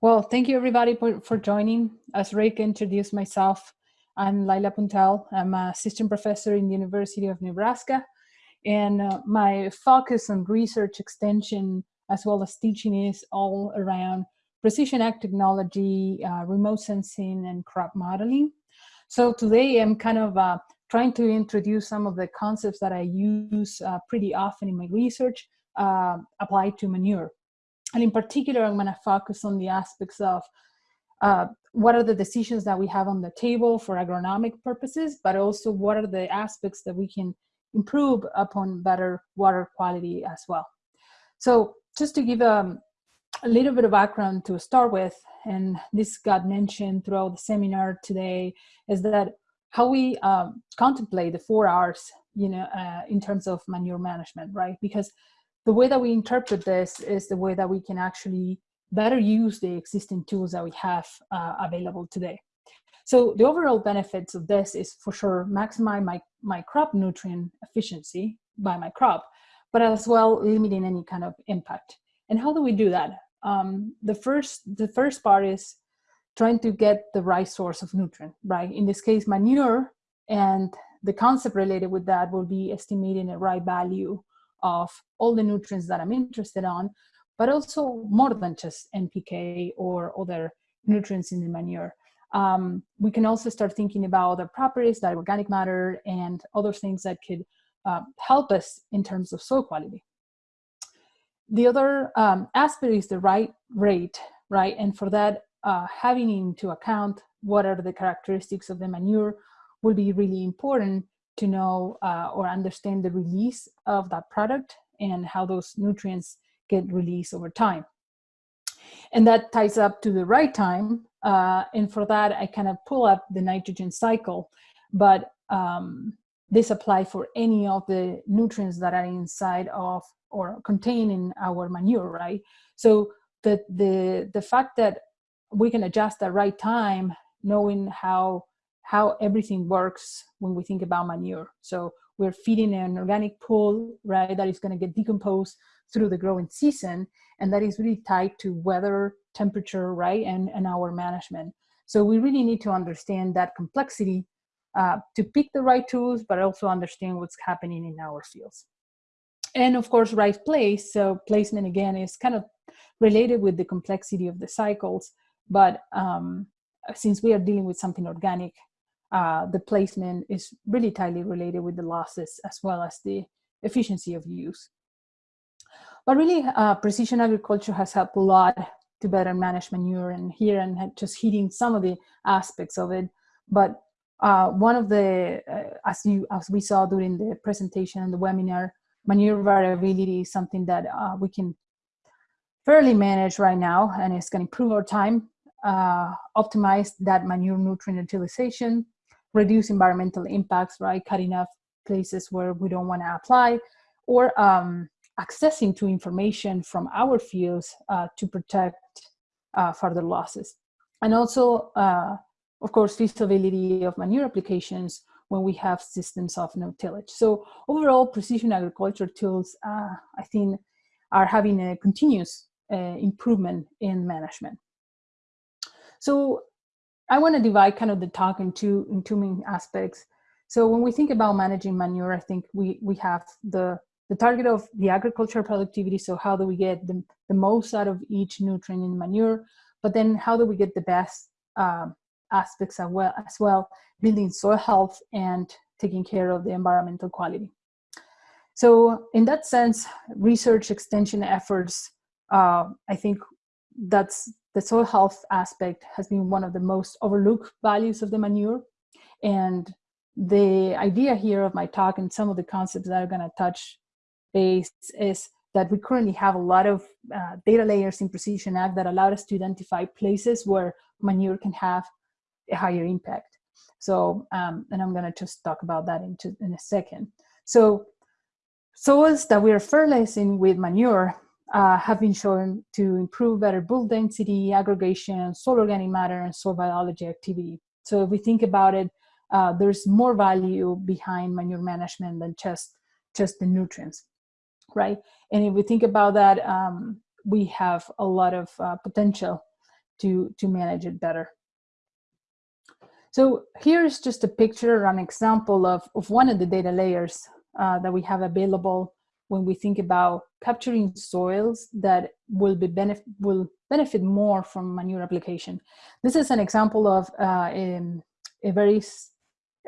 Well, thank you everybody for, for joining. As Rick introduced myself, I'm Laila Puntel. I'm a assistant professor in the University of Nebraska. And uh, my focus on research extension as well as teaching is all around precision ag technology, uh, remote sensing, and crop modeling. So today I'm kind of uh, trying to introduce some of the concepts that I use uh, pretty often in my research uh, applied to manure. And in particular, I'm gonna focus on the aspects of uh, what are the decisions that we have on the table for agronomic purposes, but also what are the aspects that we can improve upon better water quality as well. So just to give um, a little bit of background to start with, and this got mentioned throughout the seminar today, is that how we um, contemplate the four R's, you know, uh, in terms of manure management, right? Because the way that we interpret this is the way that we can actually better use the existing tools that we have uh, available today. So the overall benefits of this is for sure maximize my, my crop nutrient efficiency by my crop, but as well limiting any kind of impact. And how do we do that? Um, the first the first part is trying to get the right source of nutrient, right? In this case, manure, and the concept related with that will be estimating the right value of all the nutrients that I'm interested on, but also more than just NPK or other nutrients in the manure. Um, we can also start thinking about other properties like organic matter and other things that could uh, help us in terms of soil quality. The other um, aspect is the right rate, right? And for that, uh, having into account what are the characteristics of the manure will be really important to know uh, or understand the release of that product and how those nutrients get released over time. And that ties up to the right time. Uh, and for that, I kind of pull up the nitrogen cycle, but um, this apply for any of the nutrients that are inside of or contained in our manure, right? So the, the, the fact that we can adjust the right time, knowing how how everything works when we think about manure. So we're feeding an organic pool, right, that is going to get decomposed through the growing season, and that is really tied to weather, temperature, right, and, and our management. So we really need to understand that complexity uh, to pick the right tools, but also understand what's happening in our fields. And of course, right place. So placement again is kind of related with the complexity of the cycles, but um, since we are dealing with something organic, uh, the placement is really tightly related with the losses as well as the efficiency of use. But really, uh, precision agriculture has helped a lot to better manage manure and here and just hitting some of the aspects of it. But uh, one of the, uh, as, you, as we saw during the presentation and the webinar, manure variability is something that uh, we can fairly manage right now and it's going to improve our time, uh, optimize that manure nutrient utilization, reduce environmental impacts, right? Cutting off places where we don't want to apply, or um, accessing to information from our fields uh, to protect uh, further losses. And also, uh, of course, feasibility of manure applications when we have systems of no-tillage. So overall, precision agriculture tools, uh, I think, are having a continuous uh, improvement in management. So I want to divide kind of the talk into, in two main aspects. So when we think about managing manure, I think we, we have the, the target of the agricultural productivity. So how do we get the, the most out of each nutrient in manure? But then how do we get the best um, aspects as well, as well, building soil health and taking care of the environmental quality. So in that sense, research extension efforts, uh, I think that's the soil health aspect has been one of the most overlooked values of the manure. And the idea here of my talk and some of the concepts that are going to touch base is that we currently have a lot of uh, data layers in Precision Ag that allow us to identify places where manure can have a higher impact. So, um, and I'm going to just talk about that in, in a second. So, soils that we are fertilizing with manure uh, have been shown to improve better bulk density, aggregation, soil organic matter, and soil biology activity. So if we think about it, uh, there's more value behind manure management than just, just the nutrients, right? And if we think about that, um, we have a lot of uh, potential to, to manage it better. So here's just a picture, or an example of, of one of the data layers uh, that we have available when we think about capturing soils that will be benefit will benefit more from manure application. This is an example of uh, a, a very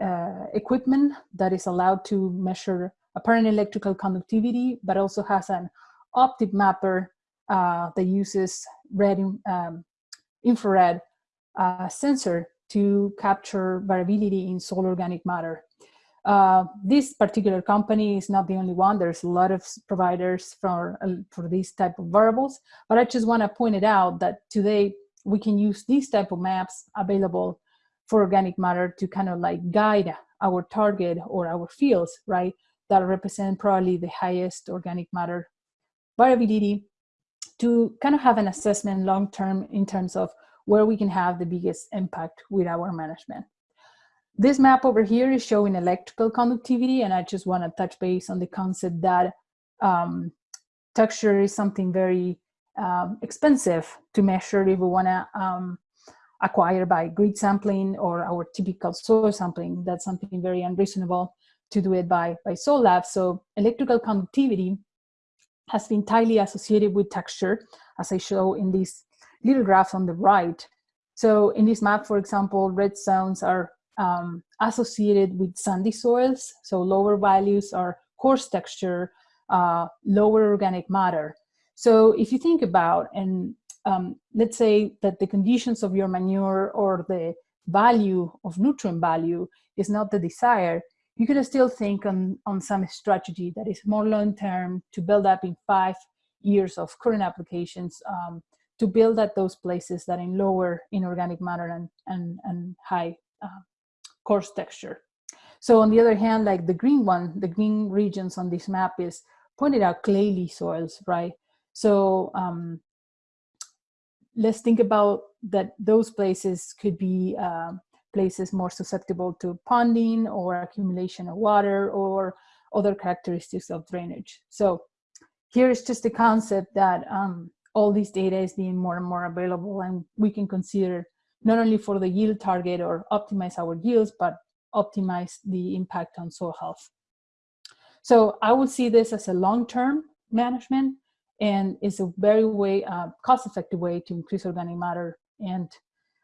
uh, equipment that is allowed to measure apparent electrical conductivity, but also has an optic mapper uh, that uses red um, infrared uh, sensor to capture variability in soil organic matter. Uh, this particular company is not the only one. There's a lot of providers for, uh, for these type of variables, but I just want to point it out that today we can use these type of maps available for organic matter to kind of like guide our target or our fields, right? That represent probably the highest organic matter variability to kind of have an assessment long-term in terms of where we can have the biggest impact with our management. This map over here is showing electrical conductivity, and I just want to touch base on the concept that um, texture is something very um, expensive to measure if we want to um, acquire by grid sampling or our typical soil sampling. That's something very unreasonable to do it by, by soil lab. So electrical conductivity has been tightly associated with texture, as I show in this little graph on the right. So in this map, for example, red zones are um, associated with sandy soils. So lower values are coarse texture, uh, lower organic matter. So if you think about, and um, let's say that the conditions of your manure or the value of nutrient value is not the desire, you could still think on, on some strategy that is more long-term to build up in five years of current applications um, to build at those places that in lower inorganic matter and, and, and high uh, coarse texture. So on the other hand, like the green one, the green regions on this map is pointed out clayey soils, right? So um, let's think about that those places could be uh, places more susceptible to ponding or accumulation of water or other characteristics of drainage. So here's just the concept that um, all this data is being more and more available and we can consider not only for the yield target or optimize our yields, but optimize the impact on soil health. So I would see this as a long-term management and it's a very way, uh, cost-effective way to increase organic matter and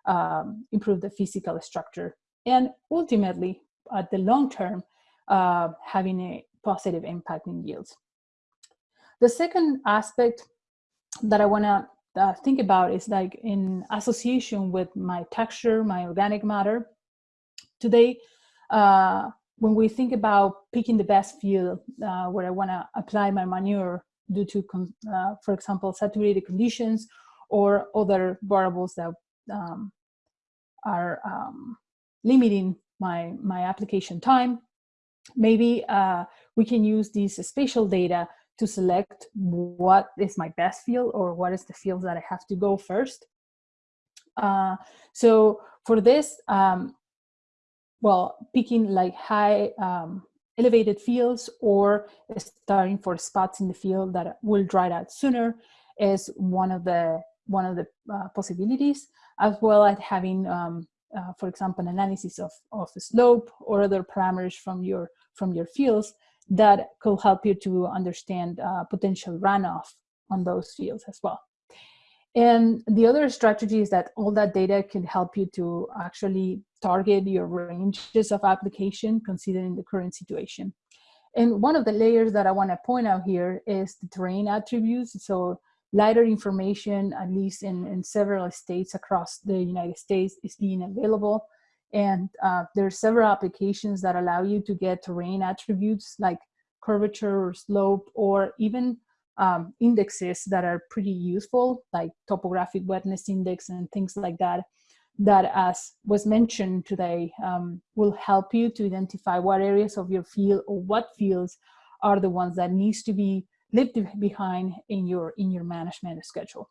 um, improve the physical structure. And ultimately, at the long term, uh, having a positive impact in yields. The second aspect that I want to uh, think about is like in association with my texture, my organic matter. Today, uh, when we think about picking the best field uh, where I want to apply my manure due to, uh, for example, saturated conditions or other variables that um, are um, limiting my, my application time, maybe uh, we can use these spatial data to select what is my best field or what is the field that I have to go first. Uh, so for this, um, well, picking like high um, elevated fields or starting for spots in the field that will dry out sooner is one of the one of the uh, possibilities, as well as having, um, uh, for example, analysis of, of the slope or other parameters from your from your fields that could help you to understand uh, potential runoff on those fields as well. And the other strategy is that all that data can help you to actually target your ranges of application considering the current situation. And one of the layers that I want to point out here is the terrain attributes. So LiDAR information, at least in, in several states across the United States, is being available. And uh, there are several applications that allow you to get terrain attributes like curvature or slope or even um, indexes that are pretty useful like topographic wetness index and things like that that as was mentioned today um, will help you to identify what areas of your field or what fields are the ones that needs to be left behind in your in your management schedule.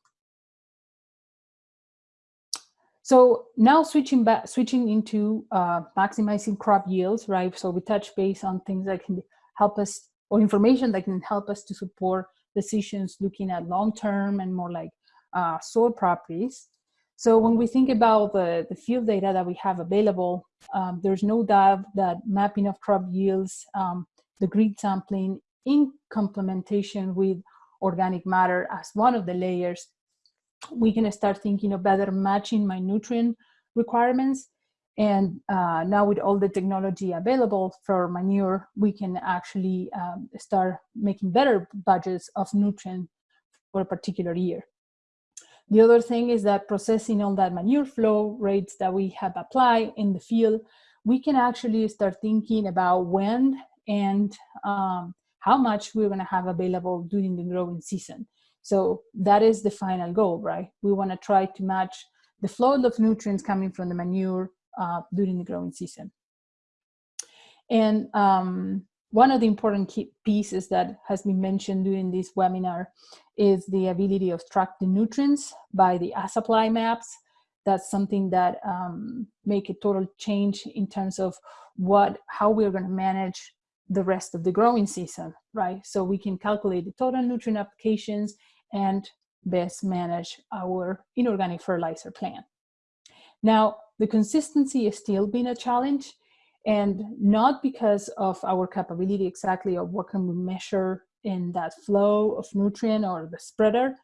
So now switching back, switching into uh, maximizing crop yields, right? So we touch base on things that can help us, or information that can help us to support decisions looking at long-term and more like uh, soil properties. So when we think about the, the field data that we have available, um, there's no doubt that mapping of crop yields, um, the grid sampling in complementation with organic matter as one of the layers, we can start thinking of better matching my nutrient requirements. And uh, now with all the technology available for manure, we can actually um, start making better budgets of nutrient for a particular year. The other thing is that processing all that manure flow rates that we have applied in the field, we can actually start thinking about when and um, how much we're gonna have available during the growing season. So that is the final goal, right? We wanna try to match the flow of nutrients coming from the manure uh, during the growing season. And um, one of the important pieces that has been mentioned during this webinar is the ability of track the nutrients by the supply maps. That's something that um, make a total change in terms of what, how we're gonna manage the rest of the growing season, right? So we can calculate the total nutrient applications and best manage our inorganic fertilizer plan. Now, the consistency is still been a challenge and not because of our capability exactly of what can we measure in that flow of nutrient or the spreader,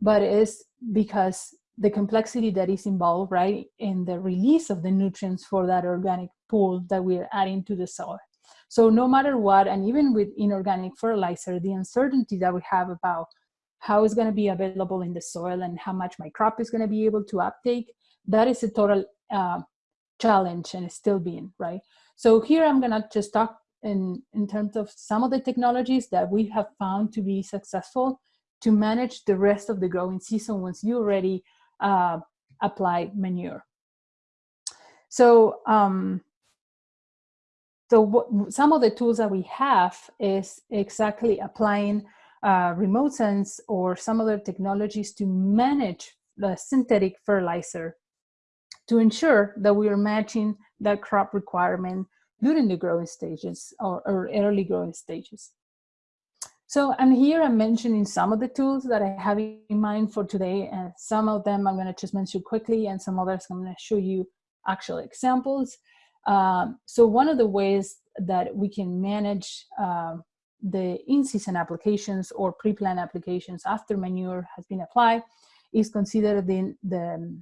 but it's because the complexity that is involved, right, in the release of the nutrients for that organic pool that we're adding to the soil. So no matter what, and even with inorganic fertilizer, the uncertainty that we have about how it's gonna be available in the soil and how much my crop is gonna be able to uptake, that is a total uh, challenge and it's still being, right? So here I'm gonna just talk in, in terms of some of the technologies that we have found to be successful to manage the rest of the growing season once you already uh, apply manure. So um, so some of the tools that we have is exactly applying uh, remote sense or some other technologies to manage the synthetic fertilizer to ensure that we are matching that crop requirement during the growing stages or, or early growing stages. So, and here I'm mentioning some of the tools that I have in mind for today, and some of them I'm gonna just mention quickly, and some others I'm gonna show you actual examples. Um, so one of the ways that we can manage um, the in-season applications or pre-plan applications after manure has been applied is considered in the,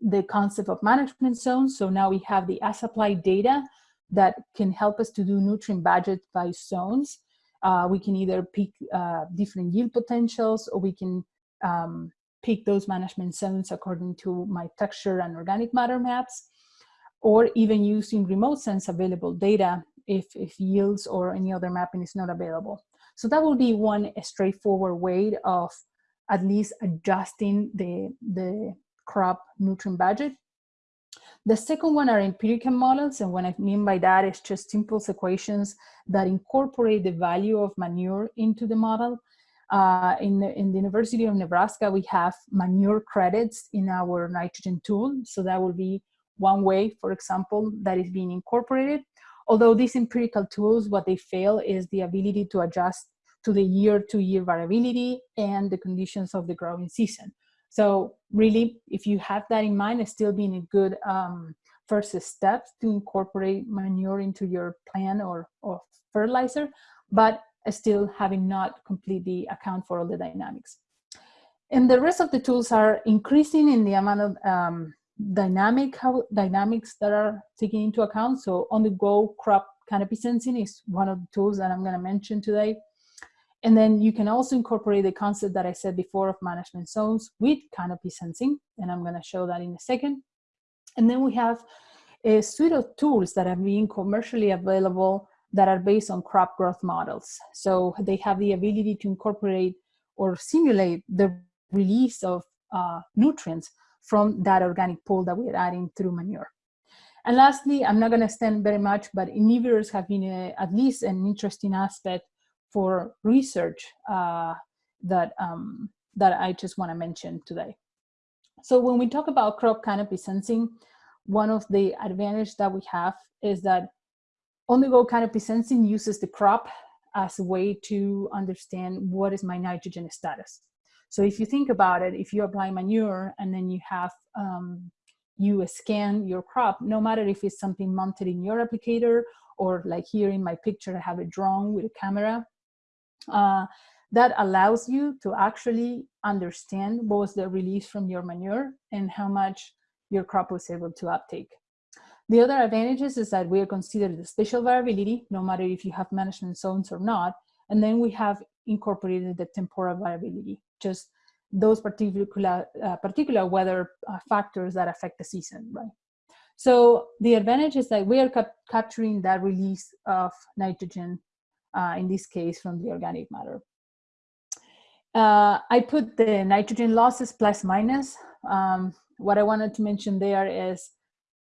the concept of management zones. So now we have the as applied data that can help us to do nutrient budget by zones. Uh, we can either pick uh, different yield potentials or we can um, pick those management zones according to my texture and organic matter maps or even using remote sense available data if, if yields or any other mapping is not available. So that will be one straightforward way of at least adjusting the, the crop nutrient budget. The second one are empirical models, and what I mean by that is just simple equations that incorporate the value of manure into the model. Uh, in, the, in the University of Nebraska, we have manure credits in our nitrogen tool, so that will be one way, for example, that is being incorporated. Although these empirical tools, what they fail is the ability to adjust to the year-to-year -year variability and the conditions of the growing season. So really, if you have that in mind, it's still being a good um, first step to incorporate manure into your plan or, or fertilizer, but still having not completely account for all the dynamics. And the rest of the tools are increasing in the amount of um, dynamic how dynamics that are taken into account. So on the go crop canopy sensing is one of the tools that I'm going to mention today. And then you can also incorporate the concept that I said before of management zones with canopy sensing. And I'm going to show that in a second. And then we have a suite of tools that are being commercially available that are based on crop growth models. So they have the ability to incorporate or simulate the release of uh, nutrients from that organic pool that we're adding through manure. And lastly, I'm not going to extend very much, but inhibitors have been a, at least an interesting aspect for research uh, that, um, that I just want to mention today. So when we talk about crop canopy sensing, one of the advantage that we have is that on-the-go canopy sensing uses the crop as a way to understand what is my nitrogen status. So if you think about it, if you apply manure and then you have, um, you scan your crop, no matter if it's something mounted in your applicator or like here in my picture, I have a drone with a camera, uh, that allows you to actually understand what was the release from your manure and how much your crop was able to uptake. The other advantages is that we are considered the spatial variability, no matter if you have management zones or not. And then we have incorporated the temporal variability, just those particular, uh, particular weather uh, factors that affect the season, right? So the advantage is that we are cap capturing that release of nitrogen, uh, in this case, from the organic matter. Uh, I put the nitrogen losses plus minus. Um, what I wanted to mention there is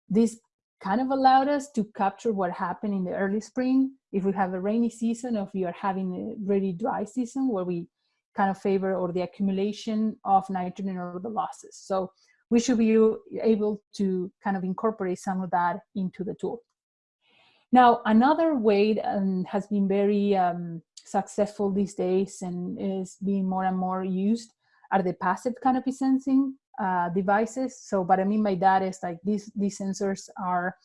this kind of allowed us to capture what happened in the early spring. If we have a rainy season, or if we are having a really dry season where we kind of favor or the accumulation of nitrogen or the losses. So we should be able to kind of incorporate some of that into the tool. Now, another way that um, has been very um, successful these days and is being more and more used are the passive canopy sensing uh, devices. So what I mean by that is like these, these sensors are,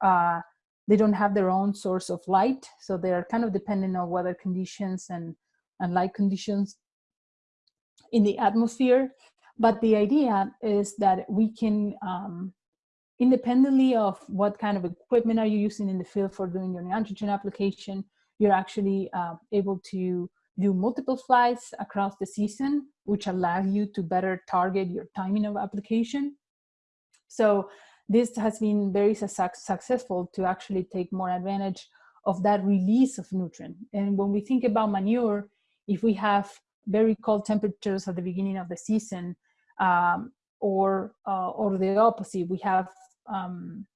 uh, they don't have their own source of light. So they're kind of dependent on weather conditions and, and light conditions in the atmosphere. But the idea is that we can, um, independently of what kind of equipment are you using in the field for doing your nitrogen application, you're actually uh, able to do multiple flights across the season, which allow you to better target your timing of application. So this has been very su successful to actually take more advantage of that release of nutrient. And when we think about manure, if we have very cold temperatures at the beginning of the season, um, or uh, or the opposite, we have um,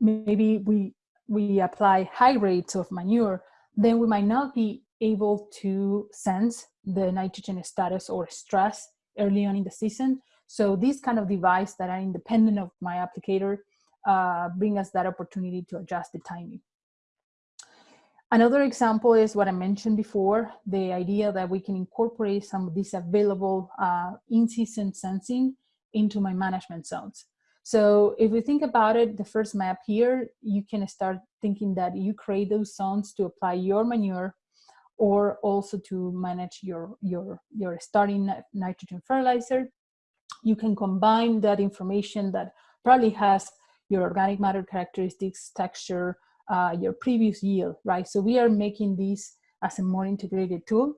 maybe we we apply high rates of manure, then we might not be able to sense the nitrogen status or stress early on in the season. So these kind of device that are independent of my applicator uh, bring us that opportunity to adjust the timing. Another example is what I mentioned before, the idea that we can incorporate some of these available uh, in-season sensing into my management zones. So if we think about it, the first map here, you can start thinking that you create those zones to apply your manure or also to manage your, your, your starting nitrogen fertilizer. You can combine that information that probably has your organic matter characteristics, texture, uh, your previous yield, right? So we are making these as a more integrated tool.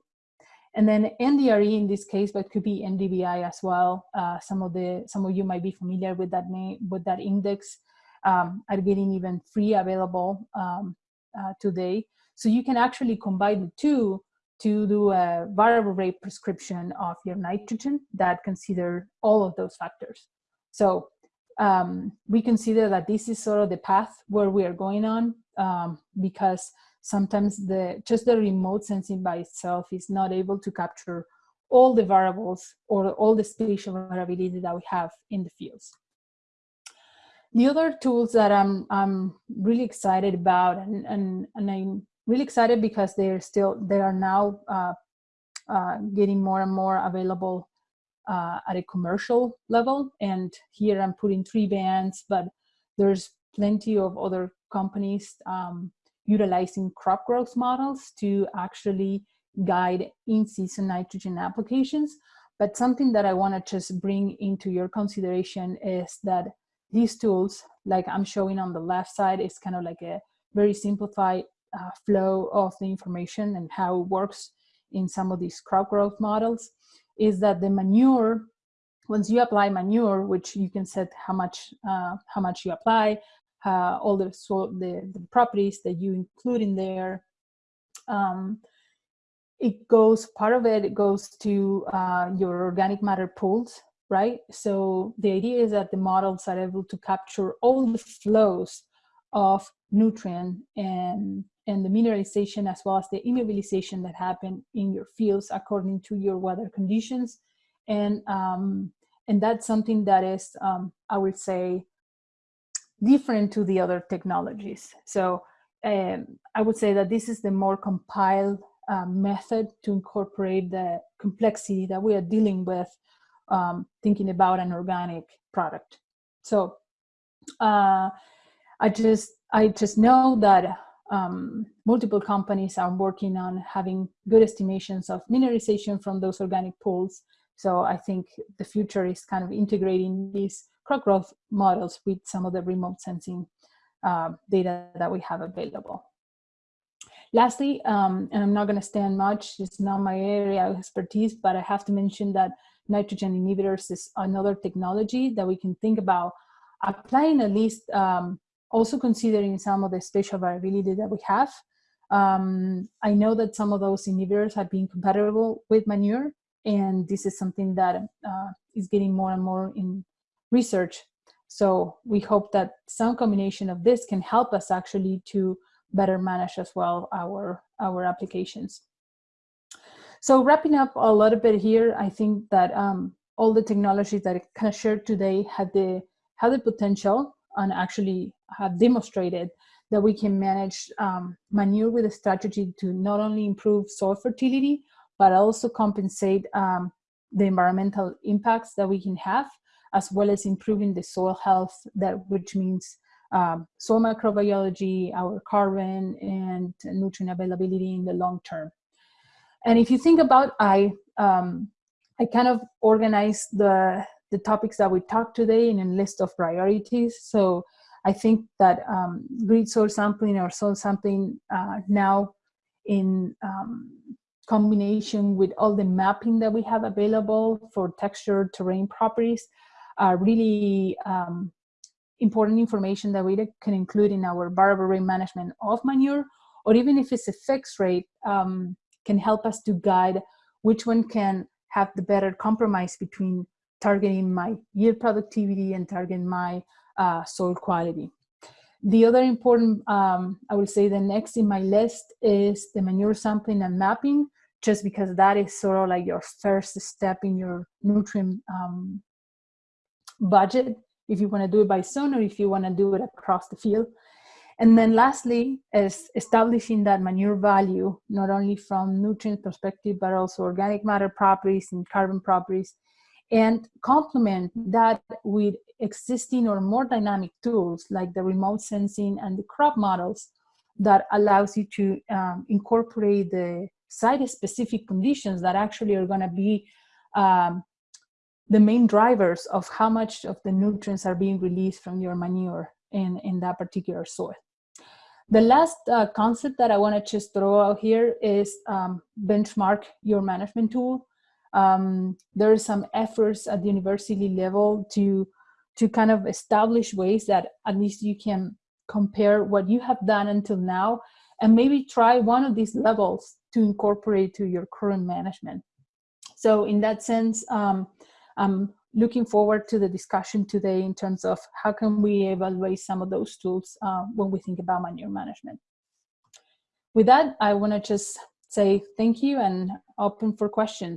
And then NDRE in this case, but could be NDVI as well. Uh, some of the some of you might be familiar with that name, with that index, um, are getting even free available um, uh, today. So you can actually combine the two to do a variable rate prescription of your nitrogen that consider all of those factors. So um, we consider that this is sort of the path where we are going on um, because sometimes the just the remote sensing by itself is not able to capture all the variables or all the spatial variability that we have in the fields. The other tools that I'm, I'm really excited about and, and, and I'm really excited because they're still, they are now uh, uh, getting more and more available uh, at a commercial level. And here I'm putting three bands, but there's plenty of other companies um, utilizing crop growth models to actually guide in-season nitrogen applications. But something that I want to just bring into your consideration is that these tools, like I'm showing on the left side, is kind of like a very simplified uh, flow of the information and how it works in some of these crop growth models, is that the manure, once you apply manure, which you can set how much, uh, how much you apply, uh, all the, so the, the, properties that you include in there. Um, it goes, part of it, it goes to uh, your organic matter pools, right? So the idea is that the models are able to capture all the flows of nutrient and, and the mineralization as well as the immobilization that happen in your fields according to your weather conditions. And, um, and that's something that is, um, I would say, different to the other technologies. So um, I would say that this is the more compiled uh, method to incorporate the complexity that we are dealing with um, thinking about an organic product. So uh, I just I just know that um, multiple companies are working on having good estimations of mineralization from those organic pools. So I think the future is kind of integrating these crop growth models with some of the remote sensing uh, data that we have available. Lastly, um, and I'm not going to stand much, it's not my area of expertise, but I have to mention that nitrogen inhibitors is another technology that we can think about applying at least um, also considering some of the spatial variability that we have. Um, I know that some of those inhibitors have been compatible with manure, and this is something that uh, is getting more and more in research. So we hope that some combination of this can help us actually to better manage as well our, our applications. So wrapping up a little bit here, I think that um, all the technologies that I kind of shared today had the, had the potential and actually have demonstrated that we can manage um, manure with a strategy to not only improve soil fertility, but also compensate um, the environmental impacts that we can have, as well as improving the soil health, that which means um, soil microbiology, our carbon, and nutrient availability in the long term. And if you think about, I, um, I kind of organized the, the topics that we talked today in a list of priorities. So I think that um, grid soil sampling or soil sampling uh, now in um, combination with all the mapping that we have available for texture terrain properties are really um, important information that we can include in our variable rate management of manure, or even if it's a fixed rate, um, can help us to guide which one can have the better compromise between targeting my yield productivity and targeting my uh, soil quality. The other important, um, I would say the next in my list is the manure sampling and mapping, just because that is sort of like your first step in your nutrient um, budget if you want to do it by zone or if you want to do it across the field. And then lastly is establishing that manure value, not only from nutrient perspective, but also organic matter properties and carbon properties, and complement that with existing or more dynamic tools like the remote sensing and the crop models that allows you to um, incorporate the site-specific conditions that actually are going to be um, the main drivers of how much of the nutrients are being released from your manure in, in that particular soil. The last uh, concept that I want to just throw out here is um, benchmark your management tool. Um, there are some efforts at the university level to, to kind of establish ways that at least you can compare what you have done until now and maybe try one of these levels to incorporate to your current management. So in that sense, um, I'm looking forward to the discussion today in terms of how can we evaluate some of those tools uh, when we think about manure management. With that, I want to just say thank you and open for questions.